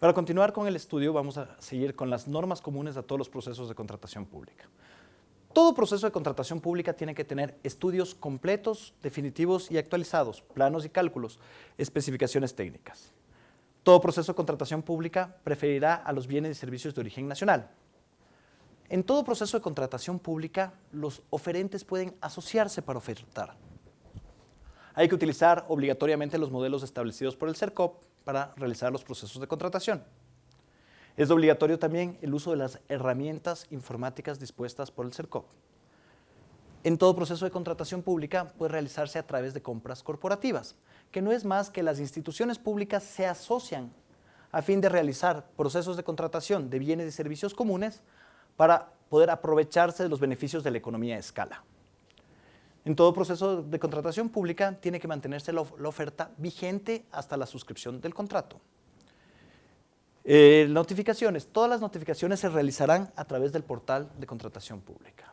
Para continuar con el estudio vamos a seguir con las normas comunes a todos los procesos de contratación pública. Todo proceso de contratación pública tiene que tener estudios completos, definitivos y actualizados, planos y cálculos, especificaciones técnicas. Todo proceso de contratación pública preferirá a los bienes y servicios de origen nacional. En todo proceso de contratación pública, los oferentes pueden asociarse para ofertar. Hay que utilizar obligatoriamente los modelos establecidos por el CERCOP para realizar los procesos de contratación. Es obligatorio también el uso de las herramientas informáticas dispuestas por el CERCOP. En todo proceso de contratación pública puede realizarse a través de compras corporativas, que no es más que las instituciones públicas se asocian a fin de realizar procesos de contratación de bienes y servicios comunes para poder aprovecharse de los beneficios de la economía de escala. En todo proceso de contratación pública tiene que mantenerse la, oferta vigente hasta la suscripción del contrato. Eh, notificaciones. Todas las notificaciones se realizarán a través del portal de contratación pública.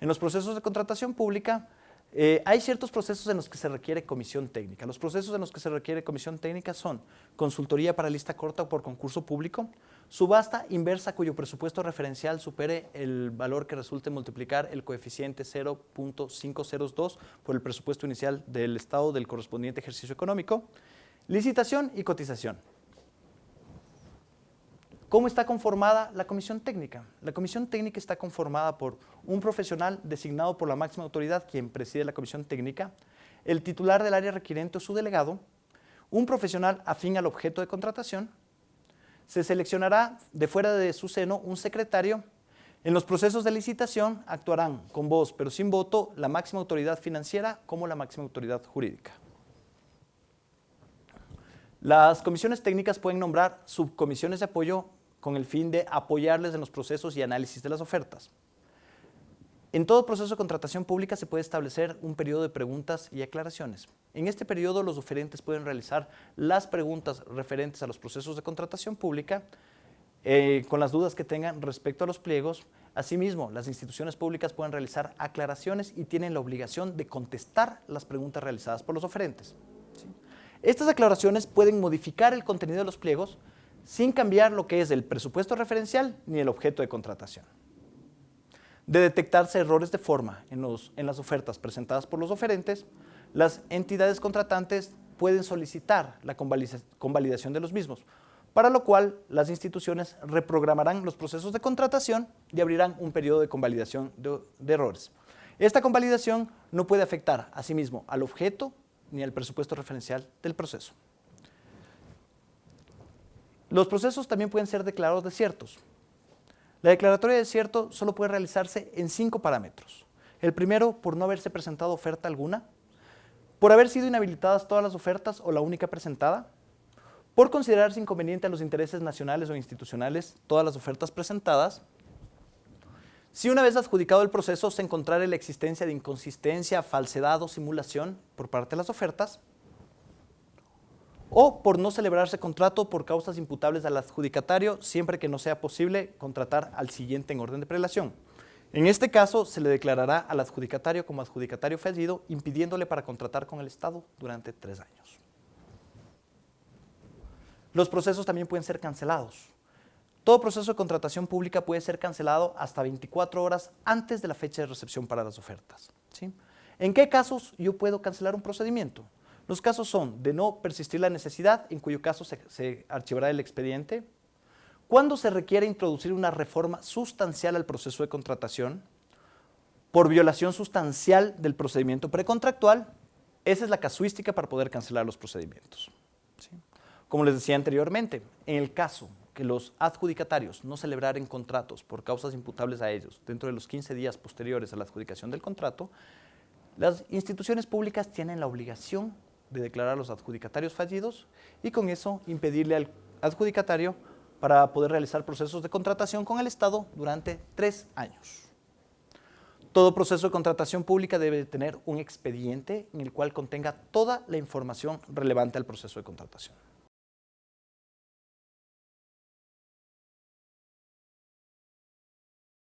En los procesos de contratación pública eh, hay ciertos procesos en los que se requiere comisión técnica. Los procesos en los que se requiere comisión técnica son consultoría para lista corta o por concurso público, subasta inversa cuyo presupuesto referencial supere el valor que resulte multiplicar el coeficiente 0.502 por el presupuesto inicial del Estado del correspondiente ejercicio económico, licitación y cotización. ¿Cómo está conformada la comisión técnica? La comisión técnica está conformada por un profesional designado por la máxima autoridad, quien preside la comisión técnica, el titular del área requiriente o su delegado, un profesional afín al objeto de contratación, se seleccionará de fuera de su seno un secretario. En los procesos de licitación actuarán con voz pero sin voto la máxima autoridad financiera como la máxima autoridad jurídica. Las comisiones técnicas pueden nombrar subcomisiones de apoyo con el fin de apoyarles en los procesos y análisis de las ofertas. En todo proceso de contratación pública se puede establecer un periodo de preguntas y aclaraciones. En este periodo los oferentes pueden realizar las preguntas referentes a los procesos de contratación pública eh, con las dudas que tengan respecto a los pliegos. Asimismo, las instituciones públicas pueden realizar aclaraciones y tienen la obligación de contestar las preguntas realizadas por los oferentes. Estas aclaraciones pueden modificar el contenido de los pliegos sin cambiar lo que es el presupuesto referencial ni el objeto de contratación. De detectarse errores de forma en, las ofertas presentadas por los oferentes, las entidades contratantes pueden solicitar la convalidación de los mismos, para lo cual las instituciones reprogramarán los procesos de contratación y abrirán un periodo de convalidación de, de errores. Esta convalidación no puede afectar asimismo al objeto ni al presupuesto referencial del proceso. Los procesos también pueden ser declarados desiertos. La declaratoria de desierto solo puede realizarse en cinco parámetros. El primero, por no haberse presentado oferta alguna, por haber sido inhabilitadas todas las ofertas o la única presentada, por considerarse inconveniente a los intereses nacionales o institucionales todas las ofertas presentadas, si una vez adjudicado el proceso se encontrara la existencia de inconsistencia, falsedad o simulación por parte de las ofertas, o por no celebrarse contrato por causas imputables al adjudicatario siempre que no sea posible contratar al siguiente en orden de prelación. En este caso, se le declarará al adjudicatario como adjudicatario fallido, impidiéndole para contratar con el Estado durante tres años. Los procesos también pueden ser cancelados. Todo proceso de contratación pública puede ser cancelado hasta 24 horas antes de la fecha de recepción para las ofertas. ¿sí? ¿En qué casos yo puedo cancelar un procedimiento? Los casos son de no persistir la necesidad, en cuyo caso se, archivará el expediente, cuando se requiere introducir una reforma sustancial al proceso de contratación, por violación sustancial del procedimiento precontractual, esa es la casuística para poder cancelar los procedimientos. Como les decía anteriormente, en el caso que los adjudicatarios no celebraren contratos por causas imputables a ellos dentro de los 15 días posteriores a la adjudicación del contrato, las instituciones públicas tienen la obligación de declarar a los adjudicatarios fallidos y con eso impedirle al adjudicatario para poder realizar procesos de contratación con el Estado durante tres años. Todo proceso de contratación pública debe tener un expediente en el cual contenga toda la información relevante al proceso de contratación.